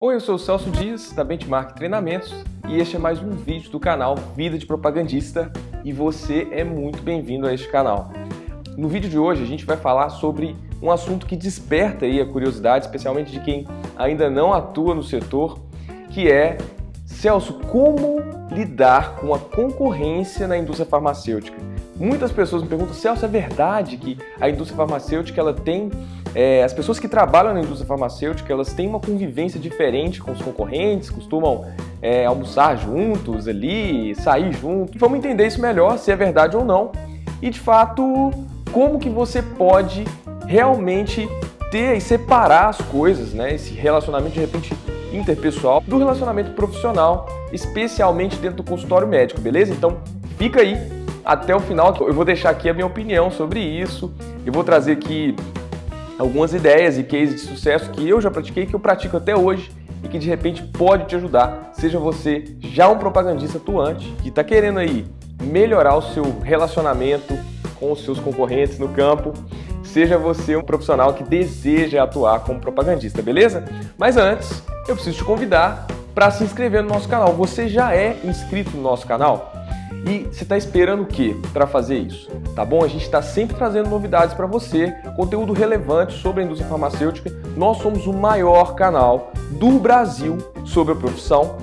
Oi, eu sou o Celso Dias, da Benchmark Treinamentos, e este é mais um vídeo do canal Vida de Propagandista, e você é muito bem-vindo a este canal. No vídeo de hoje a gente vai falar sobre um assunto que desperta aí a curiosidade, especialmente de quem ainda não atua no setor, que é, Celso, como lidar com a concorrência na indústria farmacêutica? Muitas pessoas me perguntam, Celso, é verdade que a indústria farmacêutica ela tem é, as pessoas que trabalham na indústria farmacêutica, elas têm uma convivência diferente com os concorrentes, costumam é, almoçar juntos ali, sair juntos. Vamos entender isso melhor, se é verdade ou não. E de fato, como que você pode realmente ter e separar as coisas, né? Esse relacionamento de repente interpessoal do relacionamento profissional, especialmente dentro do consultório médico, beleza? Então fica aí até o final, eu vou deixar aqui a minha opinião sobre isso. Eu vou trazer aqui algumas ideias e cases de sucesso que eu já pratiquei, que eu pratico até hoje e que de repente pode te ajudar, seja você já um propagandista atuante que está querendo aí melhorar o seu relacionamento com os seus concorrentes no campo, seja você um profissional que deseja atuar como propagandista, beleza? Mas antes, eu preciso te convidar para se inscrever no nosso canal. Você já é inscrito no nosso canal? E você está esperando o que para fazer isso? Tá bom? A gente está sempre trazendo novidades para você, conteúdo relevante sobre a indústria farmacêutica. Nós somos o maior canal do Brasil sobre a profissão.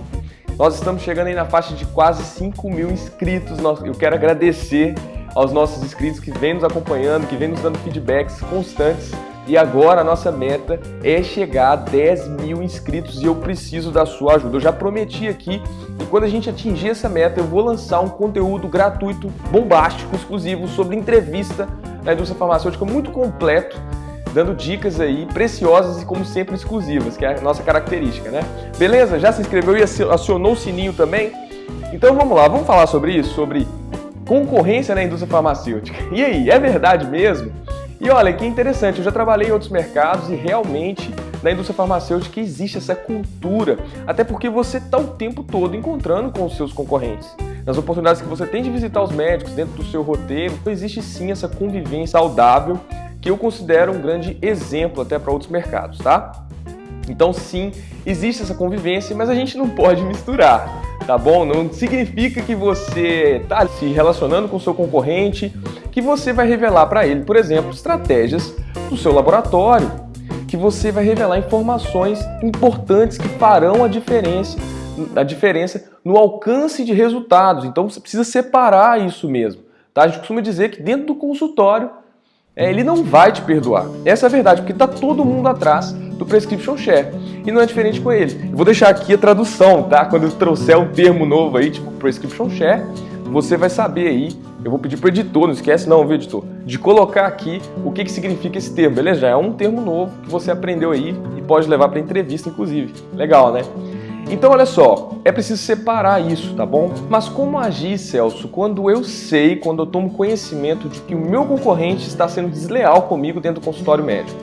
Nós estamos chegando aí na faixa de quase 5 mil inscritos. Eu quero agradecer aos nossos inscritos que vêm nos acompanhando, que vêm nos dando feedbacks constantes e agora a nossa meta é chegar a 10 mil inscritos e eu preciso da sua ajuda. Eu já prometi aqui e quando a gente atingir essa meta eu vou lançar um conteúdo gratuito, bombástico, exclusivo sobre entrevista na indústria farmacêutica muito completo, dando dicas aí preciosas e como sempre exclusivas, que é a nossa característica, né? Beleza? Já se inscreveu e acionou o sininho também? Então vamos lá, vamos falar sobre isso, sobre concorrência na indústria farmacêutica. E aí, é verdade mesmo? E olha, que interessante, eu já trabalhei em outros mercados e realmente na indústria farmacêutica existe essa cultura, até porque você está o tempo todo encontrando com os seus concorrentes. Nas oportunidades que você tem de visitar os médicos dentro do seu roteiro, existe sim essa convivência saudável que eu considero um grande exemplo até para outros mercados, tá? Então sim, existe essa convivência, mas a gente não pode misturar, tá bom? Não significa que você está se relacionando com o seu concorrente que você vai revelar para ele, por exemplo, estratégias do seu laboratório, que você vai revelar informações importantes que farão a diferença, a diferença no alcance de resultados. Então você precisa separar isso mesmo. Tá? A gente costuma dizer que dentro do consultório é, ele não vai te perdoar. Essa é a verdade, porque está todo mundo atrás do prescription share. E não é diferente com ele. Eu vou deixar aqui a tradução, tá? Quando eu trouxer um termo novo aí, tipo prescription share, você vai saber aí, eu vou pedir para o editor, não esquece não, viu editor, de colocar aqui o que, que significa esse termo, beleza? Já é um termo novo que você aprendeu aí e pode levar para entrevista, inclusive. Legal, né? Então, olha só, é preciso separar isso, tá bom? Mas como agir, Celso, quando eu sei, quando eu tomo conhecimento de que o meu concorrente está sendo desleal comigo dentro do consultório médico?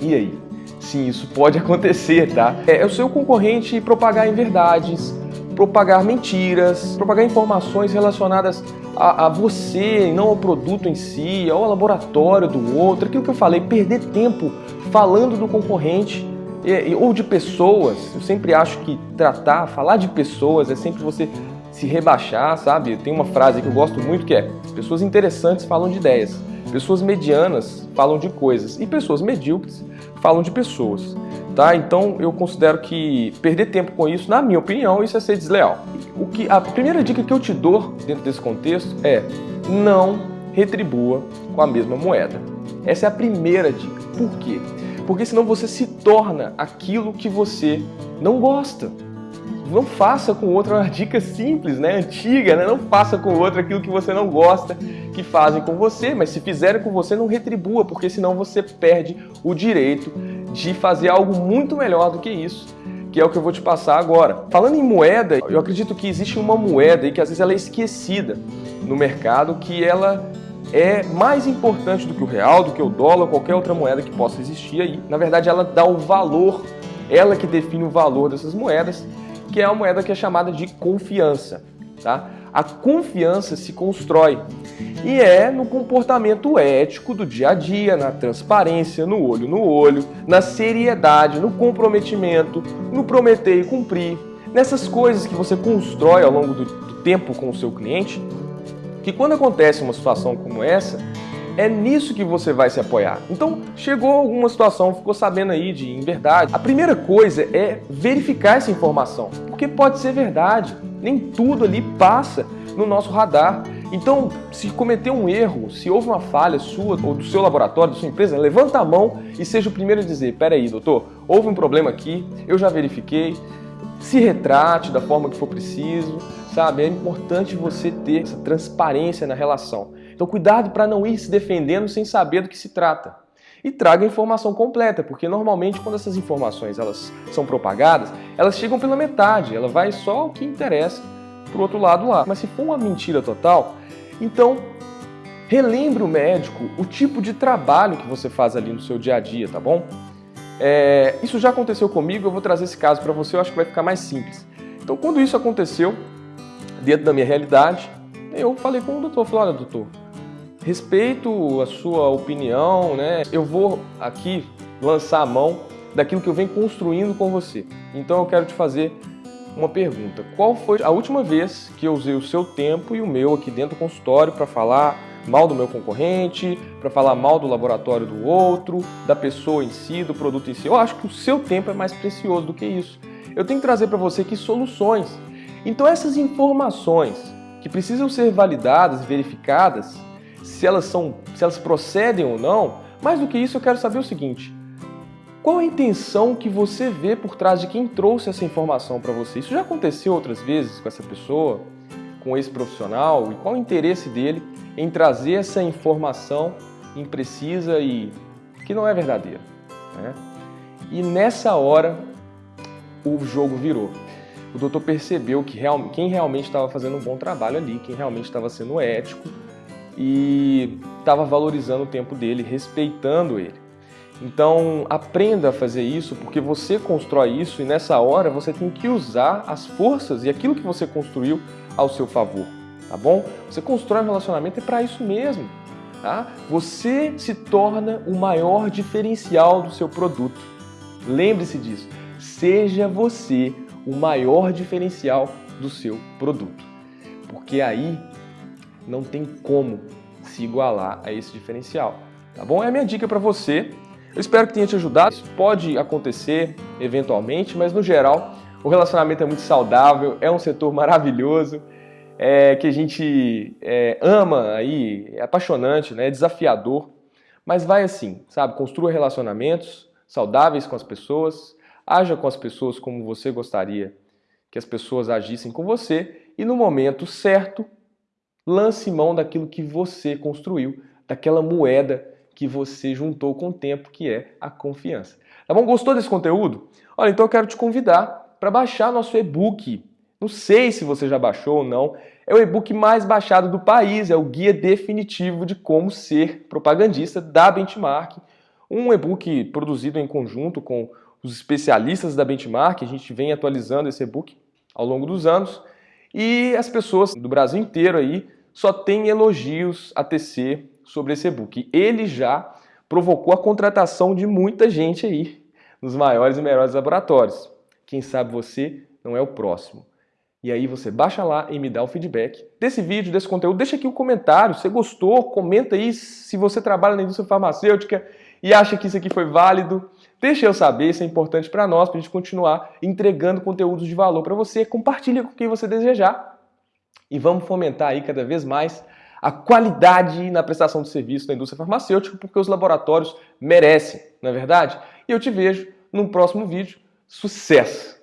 E aí? Sim, isso pode acontecer, tá? É, é o seu concorrente propagar inverdades, propagar mentiras, propagar informações relacionadas a, a, você, não ao produto em si, ao laboratório do outro, aquilo que eu falei, perder tempo falando do concorrente e, ou de pessoas. Eu sempre acho que tratar, falar de pessoas é sempre você se rebaixar, sabe? Tem uma frase que eu gosto muito que é: pessoas interessantes falam de ideias, pessoas medianas falam de coisas e pessoas medíocres falam de pessoas. Tá? Então eu considero que perder tempo com isso, na minha opinião, isso é ser desleal. O que, a primeira dica que eu te dou dentro desse contexto é não retribua com a mesma moeda. Essa é a primeira dica. Por quê? Porque senão você se torna aquilo que você não gosta. Não faça com outro, uma dica simples, né? antiga, né? não faça com outro aquilo que você não gosta que fazem com você, mas se fizerem com você, não retribua, porque senão você perde o direito de fazer algo muito melhor do que isso, que é o que eu vou te passar agora. Falando em moeda, eu acredito que existe uma moeda e que às vezes ela é esquecida no mercado, que ela é mais importante do que o real, do que o dólar, qualquer outra moeda que possa existir aí. Na verdade, ela dá o valor, ela que define o valor dessas moedas, que é a moeda que é chamada de confiança. Tá? a confiança se constrói. E é no comportamento ético do dia a dia, na transparência, no olho no olho, na seriedade, no comprometimento, no prometer e cumprir, nessas coisas que você constrói ao longo do, do tempo com o seu cliente, que quando acontece uma situação como essa, é nisso que você vai se apoiar. Então, chegou alguma situação, ficou sabendo aí de em verdade. A primeira coisa é verificar essa informação, porque pode ser verdade. Nem tudo ali passa no nosso radar. Então, se cometer um erro, se houve uma falha sua ou do seu laboratório, da sua empresa, levanta a mão e seja o primeiro a dizer: peraí, doutor, houve um problema aqui, eu já verifiquei, se retrate da forma que for preciso, sabe? É importante você ter essa transparência na relação. Então cuidado para não ir se defendendo sem saber do que se trata. E traga a informação completa, porque normalmente quando essas informações elas são propagadas, elas chegam pela metade, ela vai só o que interessa para o outro lado lá. Mas se for uma mentira total, então relembre o médico o tipo de trabalho que você faz ali no seu dia a dia, tá bom? É, isso já aconteceu comigo, eu vou trazer esse caso para você, eu acho que vai ficar mais simples. Então quando isso aconteceu, dentro da minha realidade, eu falei com o doutor, falei, olha doutor, Respeito a sua opinião, né? Eu vou aqui lançar a mão daquilo que eu venho construindo com você. Então eu quero te fazer uma pergunta. Qual foi a última vez que eu usei o seu tempo e o meu aqui dentro do consultório para falar mal do meu concorrente, para falar mal do laboratório do outro, da pessoa em si, do produto em si? Eu acho que o seu tempo é mais precioso do que isso. Eu tenho que trazer para você aqui soluções. Então essas informações que precisam ser validadas, verificadas, se elas são, se elas procedem ou não. Mais do que isso, eu quero saber o seguinte: qual a intenção que você vê por trás de quem trouxe essa informação para você? Isso já aconteceu outras vezes com essa pessoa, com esse profissional? E qual o interesse dele em trazer essa informação imprecisa e que não é verdadeira? Né? E nessa hora, o jogo virou. O doutor percebeu que real, quem realmente estava fazendo um bom trabalho ali, quem realmente estava sendo ético, e estava valorizando o tempo dele, respeitando ele. Então aprenda a fazer isso porque você constrói isso e nessa hora você tem que usar as forças e aquilo que você construiu ao seu favor, tá bom? Você constrói um relacionamento é para isso mesmo, tá? Você se torna o maior diferencial do seu produto. Lembre-se disso. Seja você o maior diferencial do seu produto. Porque aí não tem como se igualar a esse diferencial. Tá bom? É a minha dica para você. Eu espero que tenha te ajudado. Isso pode acontecer eventualmente, mas no geral o relacionamento é muito saudável, é um setor maravilhoso, é, que a gente é, ama aí, é apaixonante, né, é desafiador, mas vai assim, sabe? Construa relacionamentos saudáveis com as pessoas, haja com as pessoas como você gostaria que as pessoas agissem com você e no momento certo lance mão daquilo que você construiu, daquela moeda que você juntou com o tempo, que é a confiança. Tá bom? Gostou desse conteúdo? Olha, então eu quero te convidar para baixar nosso e-book. Não sei se você já baixou ou não. É o e-book mais baixado do país, é o guia definitivo de como ser propagandista da Benchmark. Um e-book produzido em conjunto com os especialistas da Benchmark. A gente vem atualizando esse e-book ao longo dos anos. E as pessoas do Brasil inteiro aí só têm elogios a tecer sobre esse e-book. Ele já provocou a contratação de muita gente aí nos maiores e melhores laboratórios. Quem sabe você não é o próximo. E aí você baixa lá e me dá o feedback desse vídeo, desse conteúdo. Deixa aqui o um comentário, se gostou, comenta aí se você trabalha na indústria farmacêutica e acha que isso aqui foi válido. Deixa eu saber, isso é importante para nós, para a gente continuar entregando conteúdos de valor para você. Compartilha com quem você desejar. E vamos fomentar aí cada vez mais a qualidade na prestação de serviço da indústria farmacêutica, porque os laboratórios merecem, não é verdade? E eu te vejo num próximo vídeo. Sucesso!